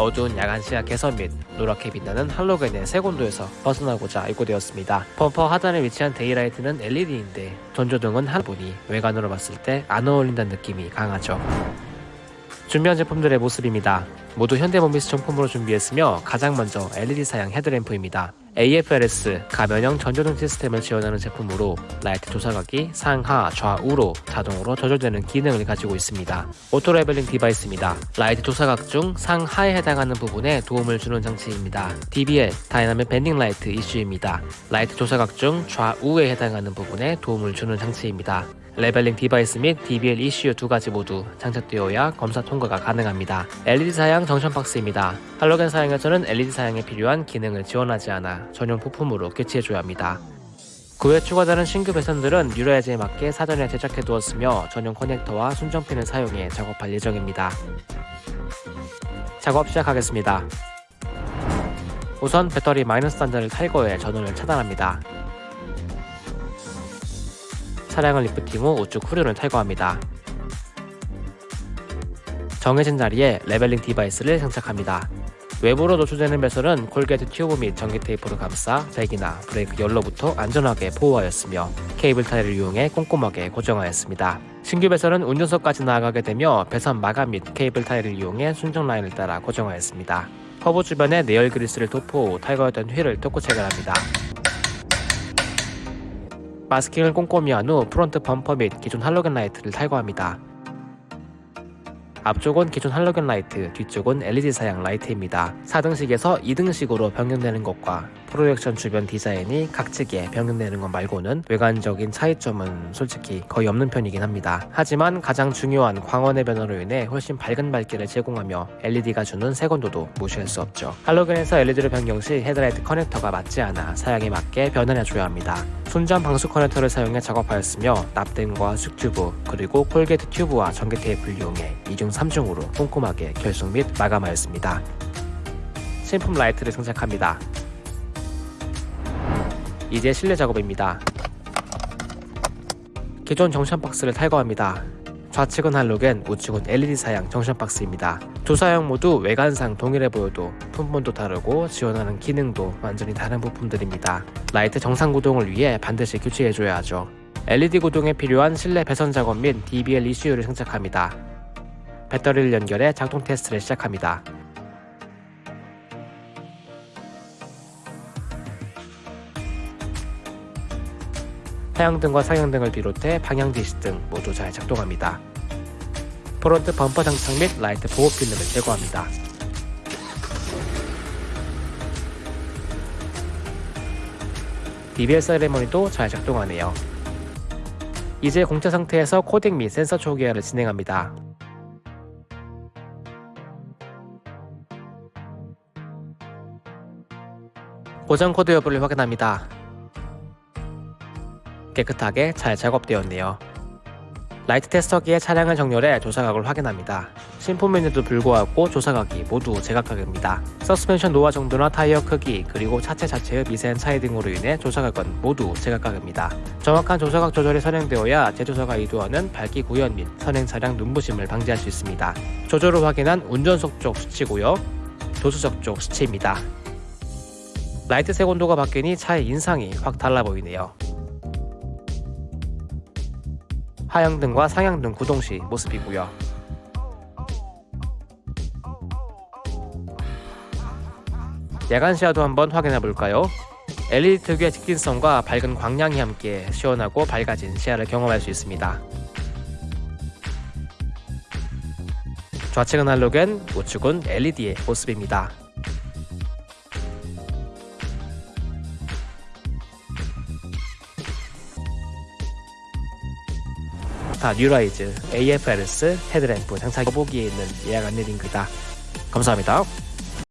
어두운 야간 시야 개선 및 노랗게 빛나는 할로겐의 색온도에서 벗어나고자 입고되었습니다. 범퍼 하단에 위치한 daylight는 LED인데 전조등은 한 분이 외관으로 봤을 때 안 어울린다는 느낌이 강하죠. 준비한 제품들의 모습입니다. 모두 현대모비스 정품으로 준비했으며 가장 먼저 LED 사양 헤드램프입니다. AFRS 가변형 전조등 시스템을 지원하는 제품으로 라이트 조사각이 상하 좌우로 자동으로 조절되는 기능을 가지고 있습니다. auto leveling device입니다. 라이트 조사각 중 상하에 해당하는 부분에 도움을 주는 장치입니다. DBL dynamic bending light ECU입니다. 라이트 조사각 중 좌우에 해당하는 부분에 도움을 주는 장치입니다. leveling device 및 DBL ECU 두 가지 모두 장착되어야 검사 통과가 가능합니다. LED 사양 junction box입니다. 할로겐 사양에서는 LED 사양에 필요한 기능을 지원하지 않아 전용 부품으로 교체해줘야 합니다. 그 외 추가되는 신규 배선들은 뉴라이즈에 맞게 사전에 제작해 두었으며 전용 커넥터와 순정핀을 사용해 작업할 예정입니다. 작업 시작하겠습니다. 우선 배터리 마이너스 단자를 탈거해 전원을 차단합니다. 차량을 리프팅 후 우측 후륜을 탈거합니다. 정해진 자리에 leveling device를 장착합니다. 외부로 노출되는 배선은 corrugate tube 및 전기 테이프로 감싸 잭이나 브레이크 열로부터 안전하게 보호하였으며 케이블 타이를 이용해 꼼꼼하게 고정하였습니다. 신규 배선은 운전석까지 나아가게 되며 배선 마감 및 케이블 타이를 이용해 순정 라인을 따라 고정하였습니다. 허브 주변에 내열 그리스를 도포 후 탈거했던 휠을 토크 체결합니다. 마스킹을 꼼꼼히 한 후 프론트 범퍼 및 기존 할로겐 라이트를 탈거합니다. 앞쪽은 기존 할로겐 라이트, 뒤쪽은 LED 사양 라이트입니다. 4등식에서 2등식으로 변경되는 것과 프로젝션 주변 디자인이 각지게 변경되는 것 말고는 외관적인 차이점은 솔직히 거의 없는 편이긴 합니다. 하지만 가장 중요한 광원의 변화로 인해 훨씬 밝은 밝기를 제공하며 LED가 주는 색온도도 무시할 수 없죠. 할로겐에서 LED로 변경 시 헤드라이트 커넥터가 맞지 않아 사양에 맞게 변환해줘야 합니다. 순정 방수 커넥터를 사용해 작업하였으며 납땜과 수축튜브 그리고 corrugate tube와 전기 테이프를 이용해 2중 3중으로 꼼꼼하게 결속 및 마감하였습니다. 신품 라이트를 장착합니다. 이제 실내 작업입니다. 기존 junction box를 탈거합니다. 좌측은 할로겐, 우측은 LED 사양 junction box입니다. 두 사양 모두 외관상 동일해 보여도 품번도 다르고 지원하는 기능도 완전히 다른 부품들입니다. 라이트 정상 구동을 위해 반드시 교체해줘야 하죠. LED 구동에 필요한 실내 배선 작업 및 DBL ECU를 장착합니다. 배터리를 연결해 작동 테스트를 시작합니다. 하향등과 상향등을 비롯해 방향 지시 등 모두 잘 작동합니다. 프론트 범퍼 장착 및 라이트 보호 필름을 제거합니다. DBL 세레머니도 잘 작동하네요. 이제 공차 상태에서 코딩 및 센서 초기화를 진행합니다. 고장 코드 여부를 확인합니다. 깨끗하게 잘 작업되었네요. 라이트 테스터기에 차량을 정렬해 조사각을 확인합니다. 신품에도 불구하고 조사각이 모두 제각각입니다. 서스펜션 노화 정도나 타이어 크기 그리고 차체 자체의 미세한 차이 등으로 인해 조사각은 모두 제각각입니다. 정확한 조사각 조절이 선행되어야 제조사가 의도하는 밝기 구현 및 선행 차량 눈부심을 방지할 수 있습니다. 조절을 확인한 운전석 쪽 수치고요. 조수석 쪽 수치입니다. 라이트 색 온도가 바뀌니 차의 인상이 확 달라 보이네요. 하향등과 상향등 구동 시 모습이고요. 야간 시야도 한번 확인해 볼까요? LED 특유의 직진성과 밝은 광량이 함께 시원하고 밝아진 시야를 경험할 수 있습니다. 좌측은 할로겐, 우측은 LED의 모습입니다. 다 뉴라이즈 AFRS 헤드램프 장착 보기에 있는 예약 안내 링크다. 감사합니다.